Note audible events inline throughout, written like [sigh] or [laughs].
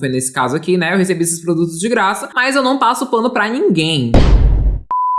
Nesse caso aqui, né? Eu recebi esses produtos de graça, mas eu não passo pano pra ninguém.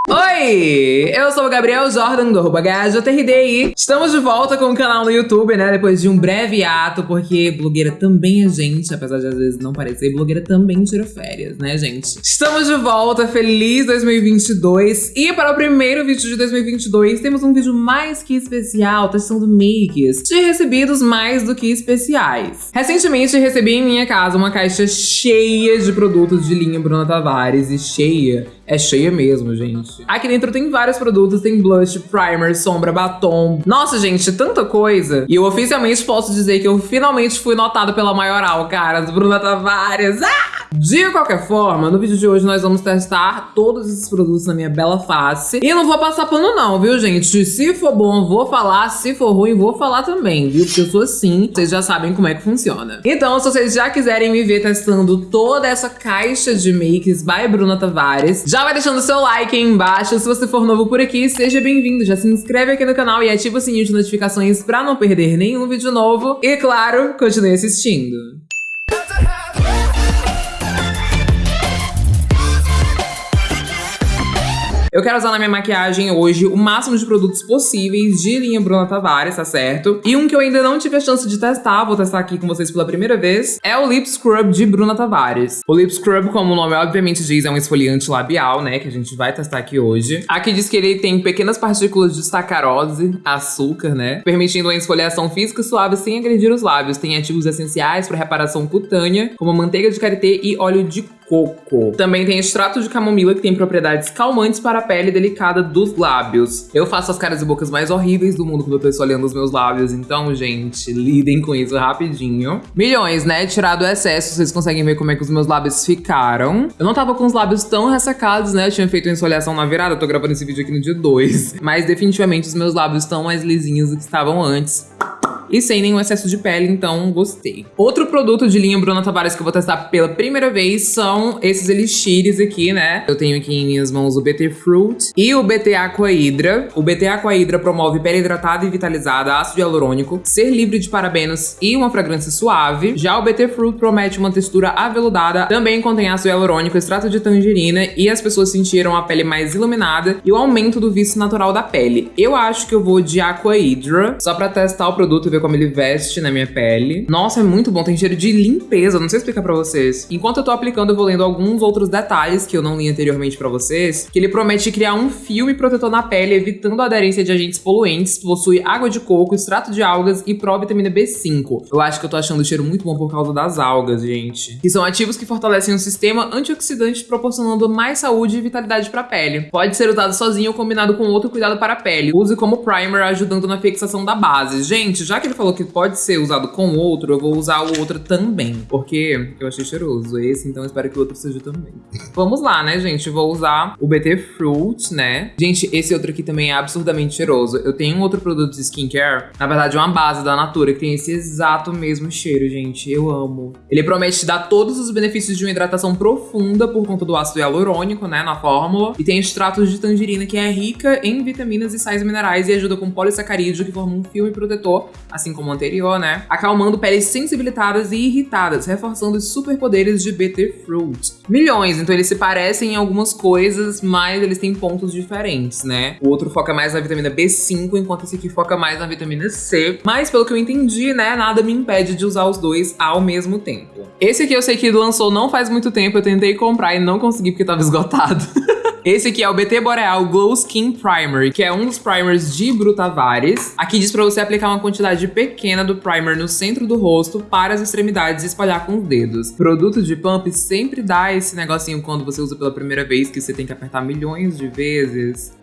Oi! Eu sou o Gabriel Jordan do arroba GajoTRDI. Estamos de volta com o canal no YouTube, né? Depois de um breve ato, porque blogueira também é gente, apesar de às vezes não parecer, blogueira também tira férias, né, gente? Estamos de volta, feliz 2022. E para o primeiro vídeo de 2022, temos um vídeo mais que especial, testando makes de recebidos mais do que especiais. Recentemente recebi em minha casa uma caixa cheia de produtos de linha Bruna Tavares, e cheia é cheia mesmo, gente. Aqui dentro tem vários produtos, tem blush, primer, sombra, batom. Nossa, gente, tanta coisa. E eu oficialmente posso dizer que eu finalmente fui notada pela maioral, cara, Bruna Tavares. Ah! De qualquer forma, no vídeo de hoje nós vamos testar todos esses produtos na minha bela face. E não vou passar pano não, viu, gente? Se for bom, vou falar. Se for ruim, vou falar também, viu? Porque eu sou assim, vocês já sabem como é que funciona. Então, se vocês já quiserem me ver testando toda essa caixa de makes by Bruna Tavares, já vai deixando seu like aí embaixo. Se você for novo por aqui, seja bem-vindo. Já se inscreve aqui no canal e ativa o sininho de notificações pra não perder nenhum vídeo novo. E, claro, continue assistindo. Eu quero usar na minha maquiagem hoje o máximo de produtos possíveis de linha Bruna Tavares, tá certo? E um que eu ainda não tive a chance de testar, vou testar aqui com vocês pela primeira vez, é o Lip Scrub de Bruna Tavares. O Lip Scrub, como o nome obviamente diz, é um esfoliante labial, né, que a gente vai testar aqui hoje. Aqui diz que ele tem pequenas partículas de sacarose, açúcar, né, permitindo uma esfoliação física suave sem agredir os lábios. Tem ativos essenciais para reparação cutânea, como manteiga de karité e óleo de coco. Também tem extrato de camomila, que tem propriedades calmantes para a pele delicada dos lábios. Eu faço as caras e bocas mais horríveis do mundo quando eu tô esfoliando os meus lábios, então, gente, lidem com isso rapidinho. Milhões, né? Tirado o excesso, vocês conseguem ver como é que os meus lábios ficaram. Eu não tava com os lábios tão ressecados, né? Eu tinha feito uma esfoliação na virada, eu tô gravando esse vídeo aqui no dia 2. Mas definitivamente os meus lábios estão mais lisinhos do que estavam antes e sem nenhum excesso de pele, então gostei. Outro produto de linha Bruna Tavares que eu vou testar pela primeira vez são esses elixires aqui, né? Eu tenho aqui em minhas mãos o BT Fruit e o BT Aqua Hydra. O BT Aqua Hydra promove pele hidratada e vitalizada, ácido hialurônico, ser livre de parabenos e uma fragrância suave. Já o BT Fruit promete uma textura aveludada, também contém ácido hialurônico, extrato de tangerina e as pessoas sentiram a pele mais iluminada e o aumento do vício natural da pele. Eu acho que eu vou de Aqua Hydra, só pra testar o produto e ver ver como ele veste na minha pele. Nossa, é muito bom, tem cheiro de limpeza, não sei explicar pra vocês. Enquanto eu tô aplicando, eu vou lendo alguns outros detalhes que eu não li anteriormente pra vocês, que ele promete criar um filme protetor na pele, evitando a aderência de agentes poluentes, possui água de coco, extrato de algas e provitamina B5. Eu acho que eu tô achando o cheiro muito bom por causa das algas, gente. Que são ativos que fortalecem o sistema antioxidante, proporcionando mais saúde e vitalidade pra pele. Pode ser usado sozinho ou combinado com outro cuidado para a pele. Use como primer, ajudando na fixação da base. Gente, já que ele falou que pode ser usado com outro, eu vou usar o outro também. Porque eu achei cheiroso esse, então espero que o outro seja também. [laughs] Vamos lá, né, gente? Vou usar o BT Fruit, né? Gente, esse outro aqui também é absurdamente cheiroso. Eu tenho um outro produto de skincare, na verdade uma base da Natura, que tem esse exato mesmo cheiro, gente. Eu amo. Ele promete dar todos os benefícios de uma hidratação profunda por conta do ácido hialurônico, né, na fórmula. E tem extratos de tangerina, que é rica em vitaminas e sais minerais e ajuda com polissacarídeo, que forma um filme protetor, assim como o anterior, né? Acalmando peles sensibilitadas e irritadas, reforçando os superpoderes de BT Fruit. Milhões, então eles se parecem em algumas coisas, mas eles têm pontos diferentes, né? O outro foca mais na vitamina B5, enquanto esse aqui foca mais na vitamina C. Mas pelo que eu entendi, né, nada me impede de usar os dois ao mesmo tempo. Esse aqui eu sei que lançou não faz muito tempo, eu tentei comprar e não consegui porque tava esgotado. [laughs] Esse aqui é o BT Boreal Glow Skin Primer, que é um dos primers de Brutavares. Aqui diz pra você aplicar uma quantidade pequena do primer no centro do rosto para as extremidades e espalhar com os dedos. Produto de pump sempre dá esse negocinho quando você usa pela primeira vez, que você tem que apertar milhões de vezes.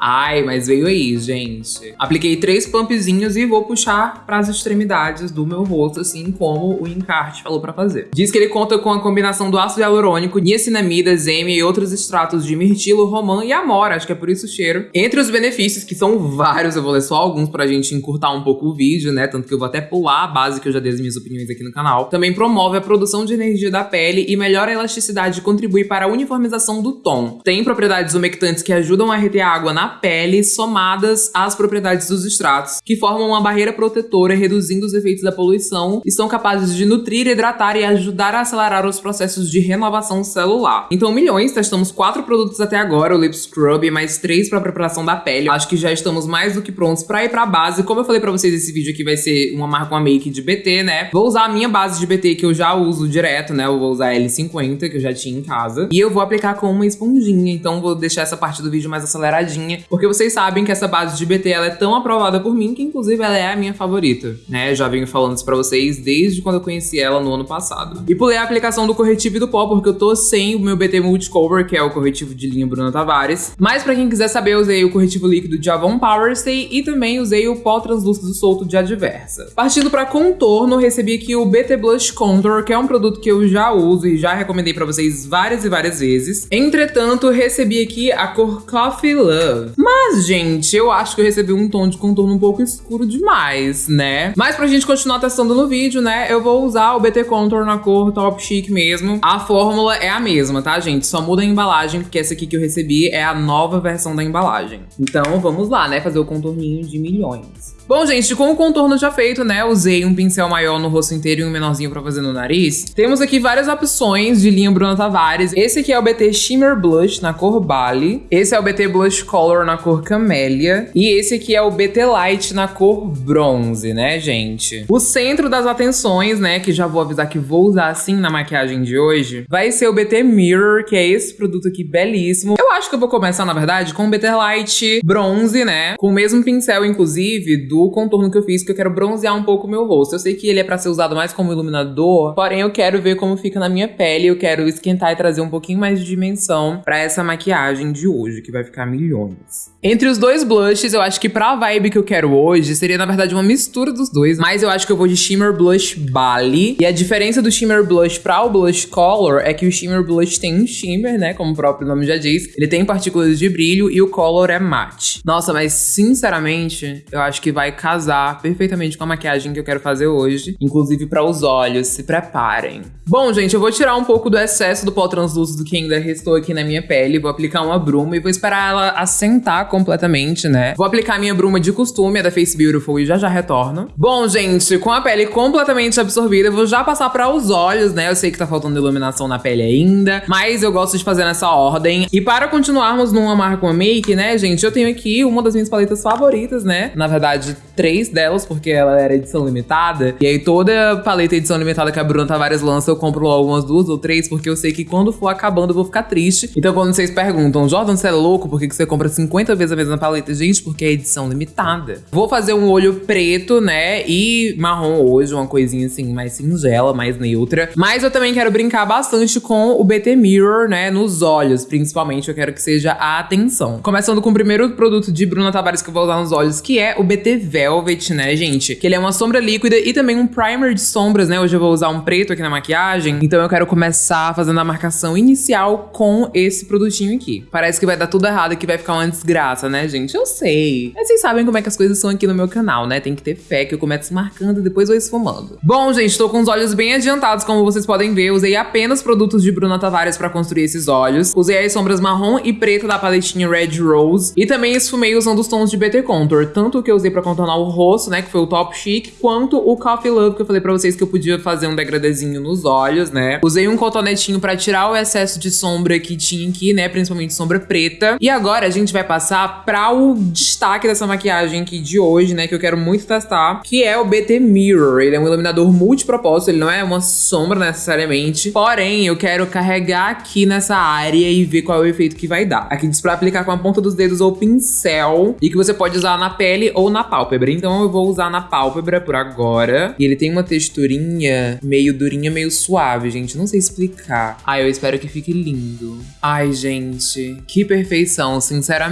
Ai, mas veio aí, gente. Apliquei três pumpzinhos e vou puxar para as extremidades do meu rosto, assim como o encarte falou para fazer. Diz que ele conta com a combinação do ácido hialurônico, niacinamida, zeme e outros extratos de mirtilo, romã e amora, acho que é por isso o cheiro. Entre os benefícios, que são vários, eu vou ler só alguns pra gente encurtar um pouco o vídeo, né? Tanto que eu vou até pular a base que eu já dei as minhas opiniões aqui no canal. Também promove a produção de energia da pele e melhora a elasticidade e contribui para a uniformização do tom. Tem propriedades umectantes que ajudam a reter água na pele, somadas às propriedades dos extratos, que formam uma barreira protetora, reduzindo os efeitos da poluição e são capazes de nutrir, hidratar e ajudar a acelerar os processos de renovação celular. Então, milhões, testamos quatro produtos até agora, o Lip Scrub e mais três para preparação da pele. Acho que já estamos mais do que prontos para ir para base. Como eu falei para vocês, esse vídeo aqui vai ser uma marca, uma make de BT, né? Vou usar a minha base de BT que eu já uso direto, né? Eu vou usar a L50, que eu já tinha em casa. E eu vou aplicar com uma esponjinha, então vou deixar essa parte do vídeo mais aceleradinha, porque vocês sabem que essa base de BT, ela é tão aprovada por mim, que inclusive ela é a minha favorita, né? Já venho falando isso pra vocês desde quando eu conheci ela no ano passado. E pulei a aplicação do corretivo e do pó, porque eu tô sem o meu BT Multicover, que é o corretivo de linha Bruna Tavares. Mas pra quem quiser saber, eu usei o corretivo líquido de Avon Power Stay e também usei o pó translúcido solto de Adversa. Partindo pra contorno, recebi aqui o BT Blush Contour, que é um produto que eu já uso e já recomendei pra vocês várias e várias vezes. Entretanto, recebi aqui a cor Coffee Love. Mas, gente, eu acho que eu recebi um tom de contorno um pouco escuro demais, né? Mas pra gente continuar testando no vídeo, né, eu vou usar o BT Contour na cor Top Chic mesmo. A fórmula é a mesma, tá, gente? Só muda a embalagem, porque essa aqui que eu recebi é a nova versão da embalagem. Então, vamos lá, né, fazer o contorninho de milhões. Bom, gente, com o contorno já feito, né, usei um pincel maior no rosto inteiro e um menorzinho pra fazer no nariz. Temos aqui várias opções de linha Bruna Tavares. Esse aqui é o BT Shimmer Blush na cor Bali. Esse é o BT Blush Color na cor Camélia. E esse aqui é o BT Light na cor Bronze, né, gente? O centro das atenções, né, que já vou avisar que vou usar assim na maquiagem de hoje, vai ser o BT Mirror, que é esse produto aqui belíssimo. Eu acho que eu vou começar, na verdade, com o BT Light Bronze, né, com o mesmo pincel, inclusive, do contorno que eu fiz, que eu quero bronzear um pouco o meu rosto. Eu sei que ele é pra ser usado mais como iluminador, porém eu quero ver como fica na minha pele, eu quero esquentar e trazer um pouquinho mais de dimensão pra essa maquiagem de hoje, que vai ficar milhões. Entre os dois blushes, eu acho que pra vibe que eu quero hoje, seria na verdade uma mistura dos dois, mas eu acho que eu vou de Shimmer Blush Bali. E a diferença do Shimmer Blush pra o Blush Color é que o Shimmer Blush tem um shimmer, né, como o próprio nome já diz, ele tem partículas de brilho e o Color é matte. Nossa, mas sinceramente, eu acho que vai casar perfeitamente com a maquiagem que eu quero fazer hoje. Inclusive para os olhos, se preparem. Bom, gente, eu vou tirar um pouco do excesso do pó translúcido que ainda restou aqui na minha pele. Vou aplicar uma bruma e vou esperar ela assentar completamente, né? Vou aplicar minha bruma de costume, a da Face Beautiful, e já já retorno. Bom, gente, com a pele completamente absorvida, eu vou já passar para os olhos, né? Eu sei que tá faltando iluminação na pele ainda, mas eu gosto de fazer nessa ordem. E para continuarmos numa marca make, né, gente, eu tenho aqui uma das minhas paletas favoritas, né? Na verdade, três delas, porque ela era edição limitada. E aí toda paleta edição limitada que a Bruna Tavares lança, eu compro logo umas duas ou três, porque eu sei que quando for acabando eu vou ficar triste. Então quando vocês perguntam, Jordan, você é louco? Por que você compra 50 vezes a mesma paleta? Gente, porque é edição limitada. Vou fazer um olho preto, né, e marrom hoje, uma coisinha assim, mais singela, mais neutra. Mas eu também quero brincar bastante com o BT Mirror, né, nos olhos, principalmente. Eu quero que seja a atenção. Começando com o primeiro produto de Bruna Tavares que eu vou usar nos olhos, que é o BT Velvet, né, gente? Que ele é uma sombra líquida e também um primer de sombras, né? Hoje eu vou usar um preto aqui na maquiagem. Então eu quero começar fazendo a marcação inicial com esse produtinho aqui. Parece que vai dar tudo errado que vai ficar uma desgraça, né, gente? Eu sei. Mas vocês sabem como é que as coisas são aqui no meu canal, né? Tem que ter fé que eu começo marcando e depois vou esfumando. Bom, gente, tô com os olhos bem adiantados, como vocês podem ver. Usei apenas produtos de Bruna Tavares pra construir esses olhos. Usei as sombras marrom e preta da paletinha Red Rose. E também esfumei usando os tons de BT Contour. Tanto o que eu usei pra contornar o rosto, né, que foi o Top Chic, quanto o Coffee Love, que eu falei pra vocês que eu podia fazer um degradezinho nos olhos, né. Usei um cotonetinho pra tirar o excesso de sombra que tinha aqui, né, principalmente sombra preta. E agora a gente vai passar pra o destaque dessa maquiagem aqui de hoje, né, que eu quero muito testar, que é o BT Mirror. Ele é um iluminador multipropósito, ele não é uma sombra necessariamente, porém eu quero carregar aqui nessa área e ver qual é o efeito que vai dar. Aqui diz pra aplicar com a ponta dos dedos ou pincel, e que você pode usar na pele ou na pálpebra pálpebra. Então eu vou usar na pálpebra por agora. E ele tem uma texturinha meio durinha, meio suave, gente. Não sei explicar. Ai, eu espero que fique lindo. Ai, gente. Que perfeição, sinceramente.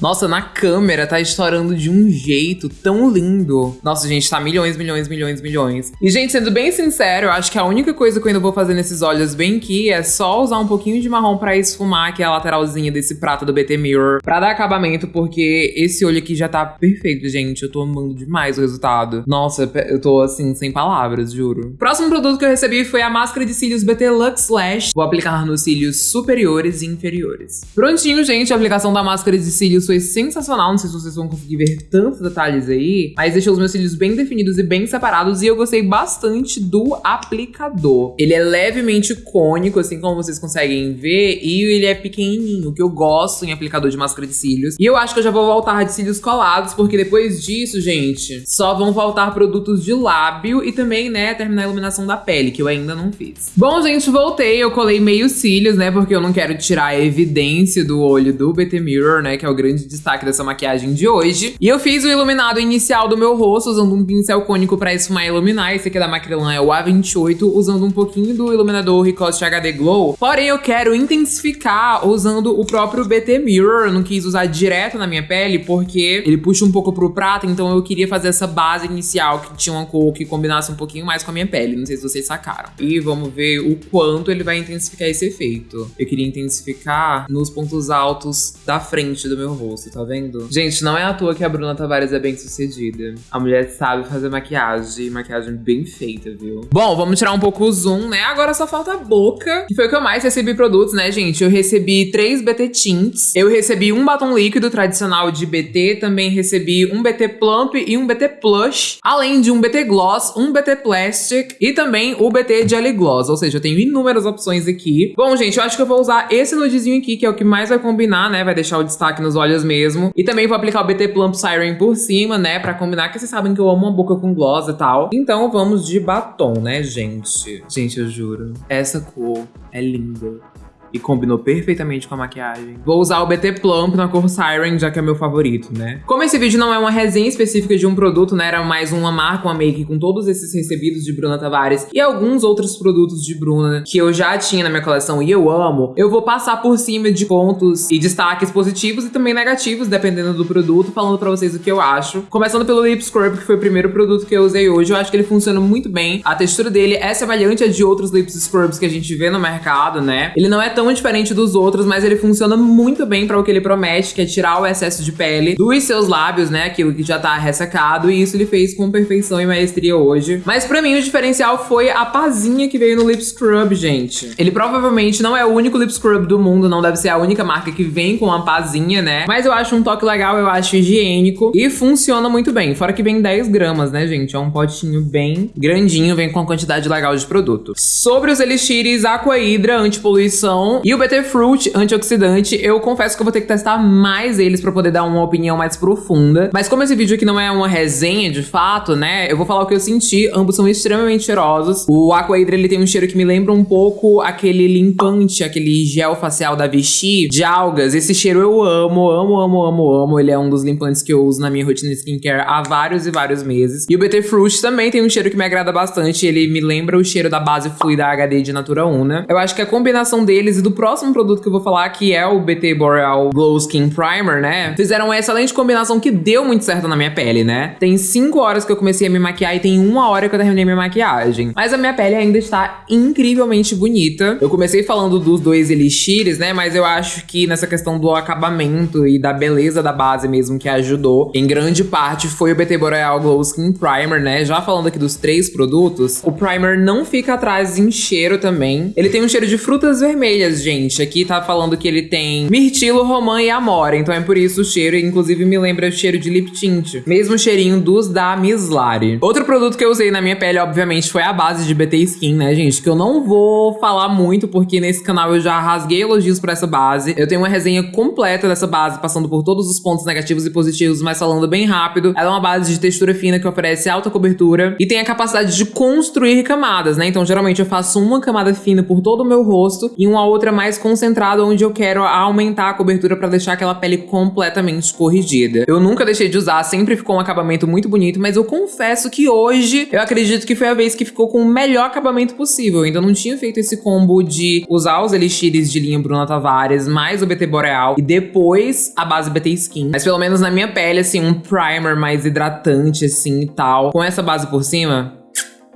Nossa, na câmera tá estourando de um jeito tão lindo. Nossa, gente, tá milhões, milhões, milhões, milhões. E, gente, sendo bem sincero, acho que a única coisa que eu ainda vou fazer nesses olhos bem aqui é só usar um pouquinho de marrom pra esfumar aqui a lateralzinha desse prato do BT Mirror pra dar acabamento, porque esse olho aqui já tá perfeito, gente gente, eu tô amando demais o resultado. Nossa, eu tô assim, sem palavras, juro. Próximo produto que eu recebi foi a máscara de cílios BT Lux Lash. Vou aplicar nos cílios superiores e inferiores. Prontinho, gente, a aplicação da máscara de cílios foi sensacional. Não sei se vocês vão conseguir ver tantos detalhes aí, mas deixou os meus cílios bem definidos e bem separados. E eu gostei bastante do aplicador. Ele é levemente cônico, assim como vocês conseguem ver, e ele é pequenininho, que eu gosto em aplicador de máscara de cílios. E eu acho que eu já vou voltar de cílios colados, porque depois disso, gente, só vão faltar produtos de lábio e também, né, terminar a iluminação da pele, que eu ainda não fiz. Bom, gente, voltei. Eu colei meio cílios, né, porque eu não quero tirar a evidência do olho do BT Mirror, né, que é o grande destaque dessa maquiagem de hoje. E eu fiz o iluminado inicial do meu rosto usando um pincel cônico pra esfumar e iluminar. Esse aqui da Macrylan é o A28, usando um pouquinho do iluminador Ricoste HD Glow. Porém, eu quero intensificar usando o próprio BT Mirror. Eu não quis usar direto na minha pele, porque ele puxa um pouco pro prata, então eu queria fazer essa base inicial que tinha uma cor que combinasse um pouquinho mais com a minha pele. Não sei se vocês sacaram. E vamos ver o quanto ele vai intensificar esse efeito. Eu queria intensificar nos pontos altos da frente do meu rosto, tá vendo? Gente, não é à toa que a Bruna Tavares é bem sucedida. A mulher sabe fazer maquiagem, maquiagem bem feita, viu? Bom, vamos tirar um pouco o zoom, né? Agora só falta a boca, que foi o que eu mais recebi produtos, né, gente? Eu recebi três BT Tints, eu recebi um batom líquido tradicional de BT, também recebi um BT Plump e um BT Plush, além de um BT Gloss, um BT Plastic e também o BT Jelly Gloss, ou seja, eu tenho inúmeras opções aqui. Bom, gente, eu acho que eu vou usar esse nudezinho aqui, que é o que mais vai combinar, né? Vai deixar o destaque nos olhos mesmo. E também vou aplicar o BT Plump Siren por cima, né? Pra combinar, que vocês sabem que eu amo uma boca com gloss e tal. Então vamos de batom, né, gente? Gente, eu juro, essa cor é linda e combinou perfeitamente com a maquiagem. Vou usar o BT Plump na cor Siren, já que é meu favorito, né? Como esse vídeo não é uma resenha específica de um produto, né? Era mais uma marca, uma make com todos esses recebidos de Bruna Tavares e alguns outros produtos de Bruna que eu já tinha na minha coleção e eu amo, eu vou passar por cima de pontos e destaques positivos e também negativos, dependendo do produto, falando pra vocês o que eu acho. Começando pelo Lip Scrub, que foi o primeiro produto que eu usei hoje, eu acho que ele funciona muito bem. A textura dele é semelhante a de outros Lip Scrubs que a gente vê no mercado, né? Ele não é tão diferente dos outros, mas ele funciona muito bem para o que ele promete, que é tirar o excesso de pele dos seus lábios, né? Aquilo que já tá ressecado, e isso ele fez com perfeição e maestria hoje. Mas para mim o diferencial foi a pazinha que veio no Lip Scrub, gente. Ele provavelmente não é o único Lip Scrub do mundo, não deve ser a única marca que vem com uma pazinha, né? Mas eu acho um toque legal, eu acho higiênico e funciona muito bem. Fora que vem 10 gramas, né, gente? É um potinho bem grandinho, vem com uma quantidade legal de produto. Sobre os Elixires Aqua Hydra Antipoluição e o BT Fruit antioxidante, eu confesso que eu vou ter que testar mais eles pra poder dar uma opinião mais profunda. Mas como esse vídeo aqui não é uma resenha de fato, né, eu vou falar o que eu senti. Ambos são extremamente cheirosos. O Aqua Hydra, ele tem um cheiro que me lembra um pouco aquele limpante, aquele gel facial da Vichy de algas. Esse cheiro eu amo, amo, amo, amo, amo. Ele é um dos limpantes que eu uso na minha rotina de skincare há vários e vários meses. E o BT Fruit também tem um cheiro que me agrada bastante. Ele me lembra o cheiro da base fluida HD de Natura Una. Eu acho que a combinação deles e do próximo produto que eu vou falar, que é o BT Boreal Glow Skin Primer, né? Fizeram uma excelente combinação que deu muito certo na minha pele, né? Tem 5 horas que eu comecei a me maquiar e tem uma hora que eu terminei minha maquiagem. Mas a minha pele ainda está incrivelmente bonita. Eu comecei falando dos dois elixires, né? Mas eu acho que nessa questão do acabamento e da beleza da base mesmo que ajudou, em grande parte foi o BT Boreal Glow Skin Primer, né? Já falando aqui dos três produtos, o primer não fica atrás em cheiro também. Ele tem um cheiro de frutas vermelhas, gente. Aqui tá falando que ele tem mirtilo, romã e amora. Então é por isso o cheiro, inclusive me lembra o cheiro de lip tint. Mesmo cheirinho dos da Mislari. Outro produto que eu usei na minha pele, obviamente, foi a base de BT Skin, né, gente? Que eu não vou falar muito, porque nesse canal eu já rasguei elogios pra essa base. Eu tenho uma resenha completa dessa base, passando por todos os pontos negativos e positivos, mas falando bem rápido. Ela é uma base de textura fina que oferece alta cobertura e tem a capacidade de construir camadas, né? Então, geralmente eu faço uma camada fina por todo o meu rosto e uma outra mais mais concentrado onde eu quero aumentar a cobertura para deixar aquela pele completamente corrigida. Eu nunca deixei de usar, sempre ficou um acabamento muito bonito, mas eu confesso que hoje eu acredito que foi a vez que ficou com o melhor acabamento possível. Eu ainda não tinha feito esse combo de usar os elixires de linha Bruna Tavares, mais o BT Boreal e depois a base BT Skin. Mas pelo menos na minha pele, assim, um primer mais hidratante, assim, e tal. Com essa base por cima,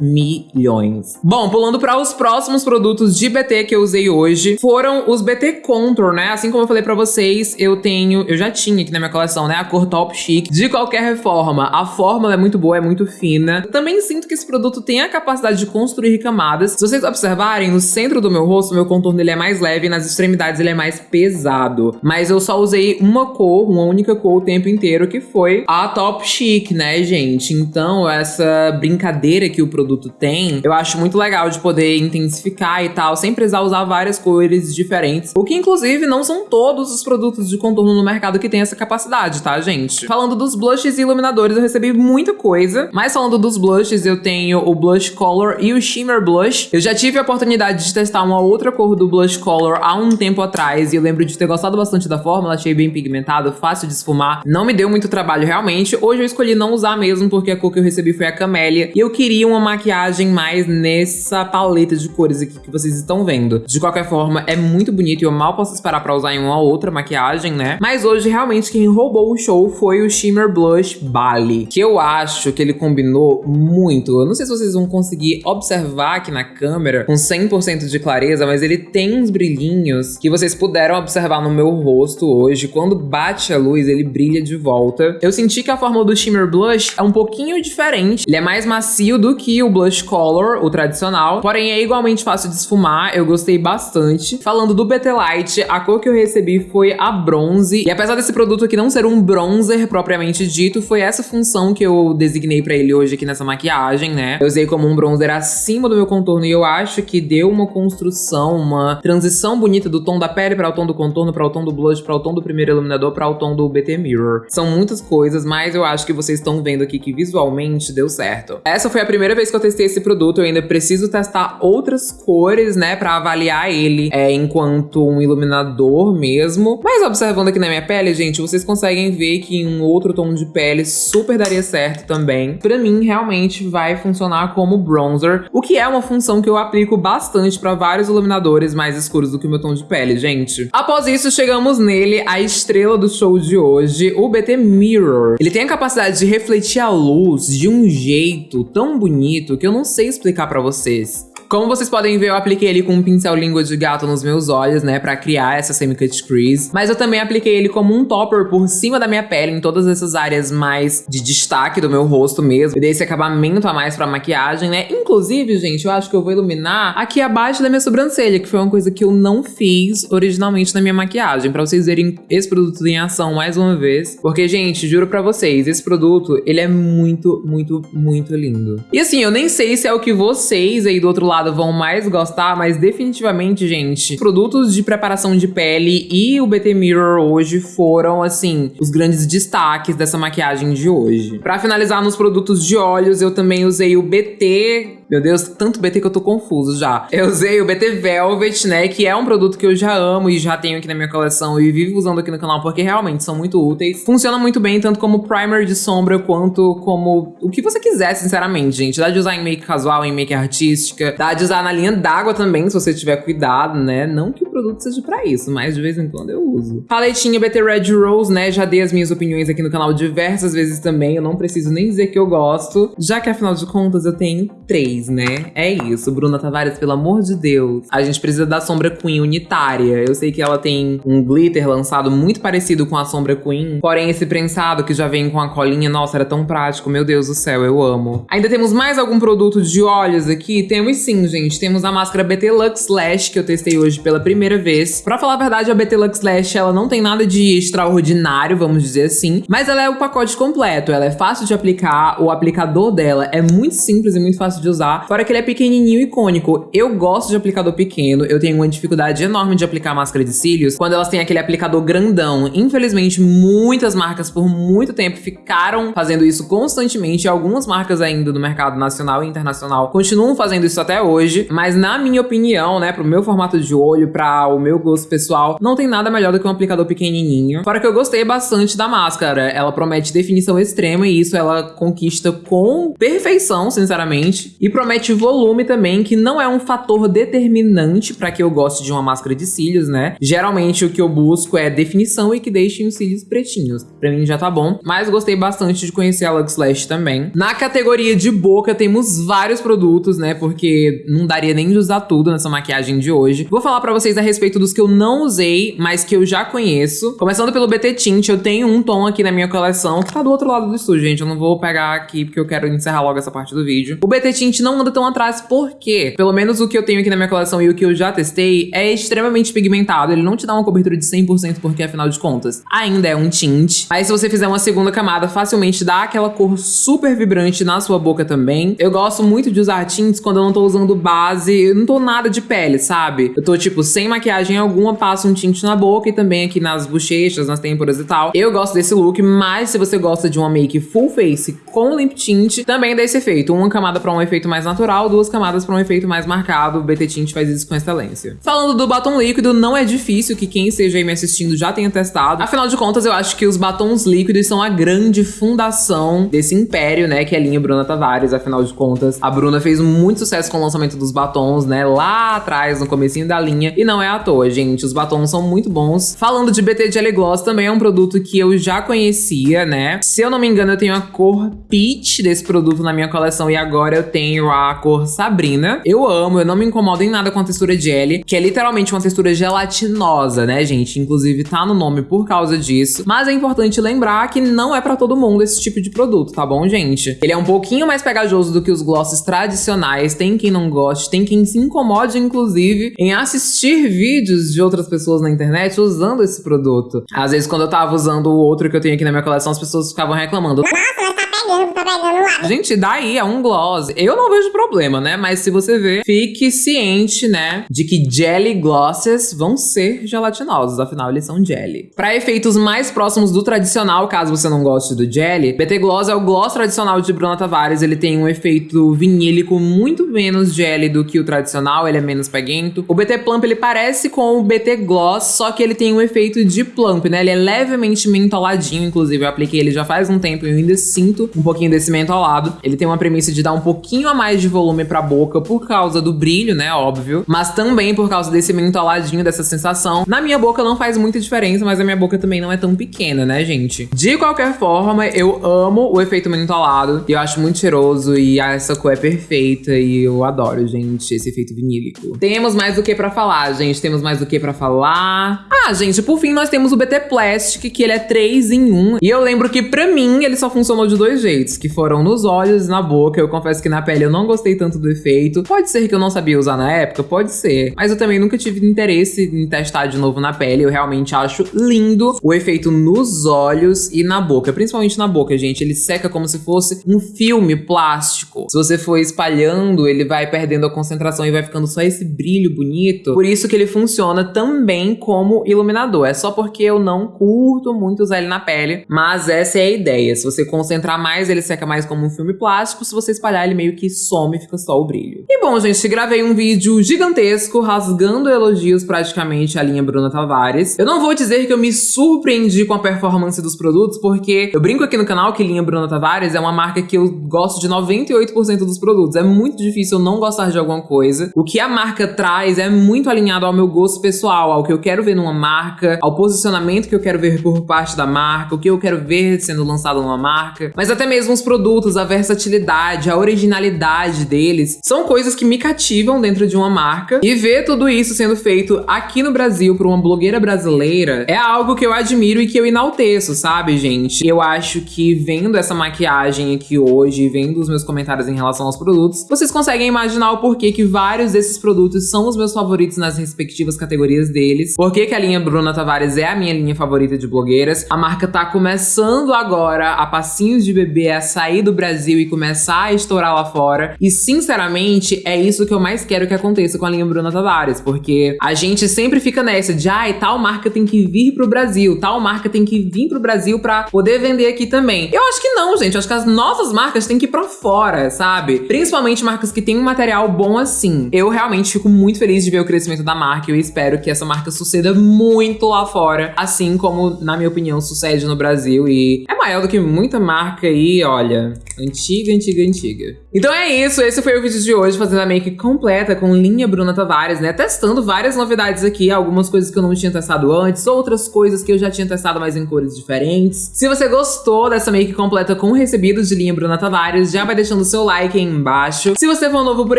milhões. Bom, pulando para os próximos produtos de BT que eu usei hoje, foram os BT Contour, né? Assim como eu falei para vocês, eu tenho, eu já tinha aqui na minha coleção, né, a cor Top Chic. De qualquer forma, a fórmula é muito boa, é muito fina. também sinto que esse produto tem a capacidade de construir camadas. Se vocês observarem, no centro do meu rosto, meu contorno ele é mais leve nas extremidades ele é mais pesado. Mas eu só usei uma cor, uma única cor o tempo inteiro, que foi a Top Chic, né, gente? Então, essa brincadeira que o produto tem, eu acho muito legal de poder intensificar e tal, sem precisar usar várias cores diferentes. O que, inclusive, não são todos os produtos de contorno no mercado que tem essa capacidade, tá, gente? Falando dos blushes e iluminadores, eu recebi muita coisa. Mas falando dos blushes, eu tenho o Blush Color e o Shimmer Blush. Eu já tive a oportunidade de testar uma outra cor do Blush Color há um tempo atrás e eu lembro de ter gostado bastante da fórmula, achei bem pigmentado, fácil de esfumar. Não me deu muito trabalho realmente. Hoje eu escolhi não usar mesmo porque a cor que eu recebi foi a Camélia e eu queria uma maquiagem mais nessa paleta de cores aqui que vocês estão vendo. De qualquer forma, é muito bonito e eu mal posso esperar pra usar em uma outra maquiagem, né? Mas hoje realmente quem roubou o show foi o Shimmer Blush Bali, que eu acho que ele combinou muito. Eu não sei se vocês vão conseguir observar aqui na câmera com 100% de clareza, mas ele tem uns brilhinhos que vocês puderam observar no meu rosto hoje. Quando bate a luz, ele brilha de volta. Eu senti que a fórmula do Shimmer Blush é um pouquinho diferente. Ele é mais macio do que o Blush Color, o tradicional, porém é igualmente fácil de esfumar. Eu gostei bastante. Falando do BT Light, a cor que eu recebi foi a bronze. E apesar desse produto aqui não ser um bronzer propriamente dito, foi essa função que eu designei pra ele hoje aqui nessa maquiagem, né? Eu usei como um bronzer acima do meu contorno e eu acho que deu uma construção, uma transição bonita do tom da pele para o tom do contorno, para o tom do blush, para o tom do primeiro iluminador, para o tom do BT Mirror. São muitas coisas, mas eu acho que vocês estão vendo aqui que visualmente deu certo. Essa foi a primeira vez que eu testei esse produto, eu ainda preciso testar outras cores, né, para avaliar ele é, enquanto um iluminador mesmo. Mas observando aqui na minha pele, gente, vocês conseguem ver que um outro tom de pele super daria certo também. Pra mim, realmente vai funcionar como bronzer, o que é uma função que eu aplico bastante pra vários iluminadores mais escuros do que o meu tom de pele, gente. Após isso, chegamos nele, a estrela do show de hoje, o BT Mirror. Ele tem a capacidade de refletir a luz de um jeito tão bonito que eu não sei explicar pra vocês. Como vocês podem ver, eu apliquei ele com um pincel língua de gato nos meus olhos, né, pra criar essa semi-cut crease. Mas eu também apliquei ele como um topper por cima da minha pele, em todas essas áreas mais de destaque do meu rosto mesmo. E dei esse acabamento a mais pra maquiagem, né. Inclusive, gente, eu acho que eu vou iluminar aqui abaixo da minha sobrancelha, que foi uma coisa que eu não fiz originalmente na minha maquiagem. Pra vocês verem esse produto em ação mais uma vez. Porque, gente, juro pra vocês, esse produto, ele é muito, muito, muito lindo. E assim, eu nem sei se é o que vocês aí do outro lado lado vão mais gostar, mas definitivamente, gente, produtos de preparação de pele e o BT Mirror hoje foram, assim, os grandes destaques dessa maquiagem de hoje. Pra finalizar nos produtos de olhos, eu também usei o BT meu Deus, tanto BT que eu tô confuso já. Eu usei o BT Velvet, né, que é um produto que eu já amo e já tenho aqui na minha coleção e vivo usando aqui no canal porque realmente são muito úteis. Funciona muito bem, tanto como primer de sombra quanto como o que você quiser, sinceramente, gente. Dá de usar em make casual, em make artística, dá de usar na linha d'água também, se você tiver cuidado, né? Não que o produto seja pra isso, mas de vez em quando eu uso. Paletinha BT Red Rose, né, já dei as minhas opiniões aqui no canal diversas vezes também, eu não preciso nem dizer que eu gosto, já que afinal de contas eu tenho três né? É isso, Bruna Tavares, pelo amor de Deus. A gente precisa da sombra Queen unitária. Eu sei que ela tem um glitter lançado muito parecido com a sombra Queen, porém esse prensado que já vem com a colinha, nossa, era tão prático, meu Deus do céu, eu amo. Ainda temos mais algum produto de olhos aqui? Temos sim, gente. Temos a máscara BT Lux Lash, que eu testei hoje pela primeira vez. Pra falar a verdade, a BT Lux Lash, ela não tem nada de extraordinário, vamos dizer assim, mas ela é o pacote completo. Ela é fácil de aplicar, o aplicador dela é muito simples e muito fácil de usar fora que ele é pequenininho e icônico. Eu gosto de aplicador pequeno, eu tenho uma dificuldade enorme de aplicar máscara de cílios quando elas têm aquele aplicador grandão. Infelizmente, muitas marcas por muito tempo ficaram fazendo isso constantemente, algumas marcas ainda do mercado nacional e internacional continuam fazendo isso até hoje, mas na minha opinião, né, pro meu formato de olho, para o meu gosto pessoal, não tem nada melhor do que um aplicador pequenininho. Fora que eu gostei bastante da máscara, ela promete definição extrema e isso ela conquista com perfeição, sinceramente. E promete volume também, que não é um fator determinante para que eu goste de uma máscara de cílios, né? Geralmente o que eu busco é definição e que deixem os cílios pretinhos. Pra mim já tá bom, mas gostei bastante de conhecer a Lux Lash também. Na categoria de boca temos vários produtos, né? Porque não daria nem de usar tudo nessa maquiagem de hoje. Vou falar pra vocês a respeito dos que eu não usei, mas que eu já conheço. Começando pelo BT Tint, eu tenho um tom aqui na minha coleção, que tá do outro lado do estúdio, gente. Eu não vou pegar aqui porque eu quero encerrar logo essa parte do vídeo. O BT Tint não anda tão atrás porque, pelo menos o que eu tenho aqui na minha coleção e o que eu já testei, é extremamente pigmentado. Ele não te dá uma cobertura de 100% porque, afinal de contas, ainda é um tint. Mas se você fizer uma segunda camada, facilmente dá aquela cor super vibrante na sua boca também. Eu gosto muito de usar tints quando eu não tô usando base, eu não tô nada de pele, sabe? Eu tô, tipo, sem maquiagem alguma, passo um tint na boca e também aqui nas bochechas, nas têmporas e tal. Eu gosto desse look, mas se você gosta de uma make full face com lip tint, também dá esse efeito. Uma camada pra um efeito mais natural, duas camadas pra um efeito mais marcado. O BT Tint faz isso com excelência. Falando do batom líquido, não é difícil que quem esteja aí me assistindo já tenha testado. Afinal de contas, eu acho que os batons líquidos são a grande fundação desse império, né, que é a linha Bruna Tavares. Afinal de contas, a Bruna fez muito sucesso com o lançamento dos batons, né, lá atrás, no comecinho da linha. E não é à toa, gente. Os batons são muito bons. Falando de BT Jelly Gloss, também é um produto que eu já conhecia, né? Se eu não me engano, eu tenho a cor Peach desse produto na minha coleção e agora eu tenho a cor Sabrina. Eu amo, eu não me incomodo em nada com a textura jelly, que é literalmente uma textura gelatinosa, né, gente? Inclusive tá no nome por causa disso. Mas é importante lembrar que não é pra todo mundo esse tipo de produto, tá bom, gente? Ele é um pouquinho mais pegajoso do que os glosses tradicionais, tem quem não goste, tem quem se incomode, inclusive, em assistir vídeos de outras pessoas na internet usando esse produto. Às vezes, quando eu tava usando o outro que eu tenho aqui na minha coleção, as pessoas ficavam reclamando. Nossa, tá pegando, tá pegando lá. Gente, daí é um gloss. Eu não vejo problema, né? Mas se você ver, fique ciente, né? De que jelly glosses vão ser gelatinosos. Afinal, eles são jelly. Para efeitos mais próximos do tradicional, caso você não goste do jelly, BT Gloss é o gloss tradicional de Bruna Tavares. Ele tem um efeito vinílico muito menos jelly do que o tradicional. Ele é menos peguento. O BT Plump, ele parece com o BT Gloss, só que ele tem um efeito de plump, né? Ele é levemente mentoladinho. Inclusive, eu apliquei ele já faz um tempo e eu ainda sinto um pouquinho desse mentolado. Ele tem uma premissa de dar um pouquinho a mais de volume pra boca por causa do brilho, né? Óbvio. Mas também por causa desse mentoladinho, dessa sensação. Na minha boca não faz muita diferença, mas a minha boca também não é tão pequena, né, gente? De qualquer forma, eu amo o efeito mentolado. Eu acho muito cheiroso e essa cor é perfeita. E eu adoro, gente, esse efeito vinílico. Temos mais do que pra falar, gente. Temos mais do que pra falar. Ah, gente, por fim, nós temos o BT Plastic, que ele é 3 em 1. E eu lembro que pra mim, ele só funcionou de dois jeitos, que foram nos olhos e na boca. Eu confesso que na pele eu não gostei tanto do efeito. Pode ser que eu não sabia usar na época, pode ser. Mas eu também nunca tive interesse em testar de novo na pele. Eu realmente acho lindo o efeito nos olhos e na boca. Principalmente na boca, gente. Ele seca como se fosse um filme plástico. Se você for espalhando, ele vai perdendo a concentração e vai ficando só esse brilho bonito. Por isso que ele funciona também como iluminador. É só porque eu não curto muito usar ele na pele, mas essa é a ideia. Se você concentrar mais, ele seca mais como um filme plástico. Se você espalhar, ele meio que some e fica só o brilho. E bom, gente, gravei um vídeo gigantesco, rasgando elogios praticamente a linha Bruna Tavares. Eu não vou dizer que eu me surpreendi com a performance dos produtos, porque eu brinco aqui no canal que linha Bruna Tavares é uma marca que eu gosto de 98% dos produtos. É muito difícil eu não gostar de alguma coisa. O que a marca traz é muito alinhado ao meu gosto pessoal, ao que eu quero ver numa marca, ao posicionamento que eu quero ver por parte da marca, o que eu quero ver sendo lançado numa marca. Mas até mesmo os produtos, a versatilidade, a originalidade deles, são coisas que me cativam dentro de uma marca. E ver tudo isso sendo feito aqui no Brasil por uma blogueira brasileira é algo que eu admiro e que eu enalteço, sabe, gente? Eu acho que vendo essa maquiagem aqui hoje, vendo os meus comentários em relação aos produtos, vocês conseguem imaginar o porquê que vários desses produtos são os meus favoritos nas respectivas categorias deles. Por que a linha Bruna Tavares é a minha linha favorita de blogueiras. A marca tá começando agora a passinhos de bebê a sair do Brasil e começar a estourar lá fora. E sinceramente, é isso que eu mais quero que aconteça com a linha Bruna Tavares, porque a gente sempre fica nessa de ai, tal marca tem que vir pro Brasil, tal marca tem que vir pro Brasil pra poder vender aqui também. Eu acho que não, gente. Eu acho que as nossas marcas têm que ir pra fora, sabe? Principalmente marcas que têm um material bom assim. Eu realmente fico muito feliz de ver o crescimento da marca e eu espero que essa marca suceda muito lá fora, assim como, na minha opinião, sucede no Brasil e é maior do que muita marca aí, olha, antiga, antiga, antiga. Então é isso, esse foi o vídeo de hoje, fazendo a make completa com linha Bruna Tavares, né? Testando várias novidades aqui, algumas coisas que eu não tinha testado antes, outras coisas que eu já tinha testado, mas em cores diferentes. Se você gostou dessa make completa com recebidos de linha Bruna Tavares, já vai deixando o seu like aí embaixo. Se você for novo por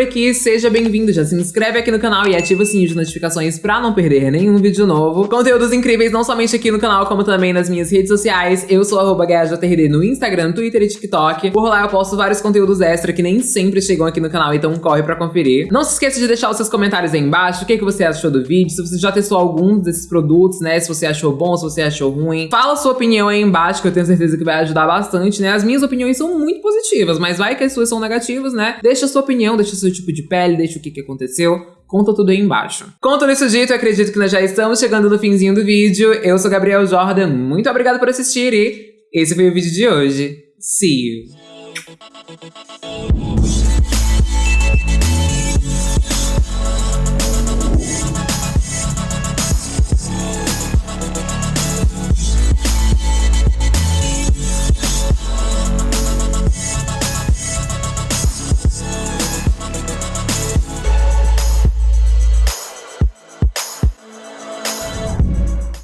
aqui, seja bem-vindo, já se inscreve aqui no canal e ativa o sininho de notificações pra não perder nenhum vídeo novo. Conteúdos incríveis não somente aqui no canal, como também nas minhas redes sociais. Eu sou arroba no Instagram, Twitter e TikTok. Por lá eu posto vários conteúdos extra que nem sempre chegam aqui no canal, então corre pra conferir. Não se esqueça de deixar os seus comentários aí embaixo, o que, que você achou do vídeo, se você já testou alguns desses produtos, né, se você achou bom, se você achou ruim. Fala a sua opinião aí embaixo, que eu tenho certeza que vai ajudar bastante, né. As minhas opiniões são muito positivas, mas vai que as suas são negativas, né. Deixa a sua opinião, deixa o seu tipo de pele, deixa o que, que aconteceu. Conta tudo aí embaixo. Conto nisso dito, eu acredito que nós já estamos chegando no finzinho do vídeo. Eu sou Gabriel Jordan, muito obrigada por assistir e esse foi o vídeo de hoje. See you! Oh.